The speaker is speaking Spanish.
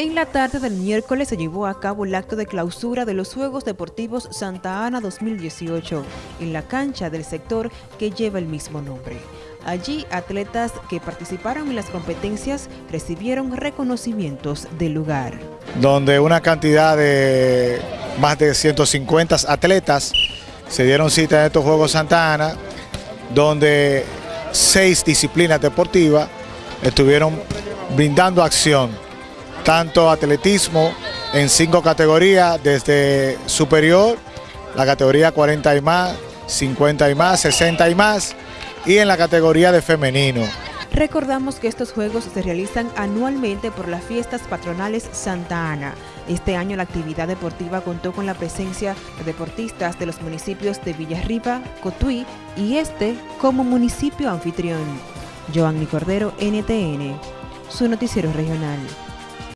En la tarde del miércoles se llevó a cabo el acto de clausura de los Juegos Deportivos Santa Ana 2018 en la cancha del sector que lleva el mismo nombre. Allí, atletas que participaron en las competencias recibieron reconocimientos del lugar. Donde una cantidad de más de 150 atletas se dieron cita en estos Juegos Santa Ana, donde seis disciplinas deportivas estuvieron brindando acción tanto atletismo en cinco categorías, desde superior, la categoría 40 y más, 50 y más, 60 y más, y en la categoría de femenino. Recordamos que estos juegos se realizan anualmente por las fiestas patronales Santa Ana. Este año la actividad deportiva contó con la presencia de deportistas de los municipios de Villarriba, Cotuí y este como municipio anfitrión. Joanny Cordero, NTN, su noticiero regional.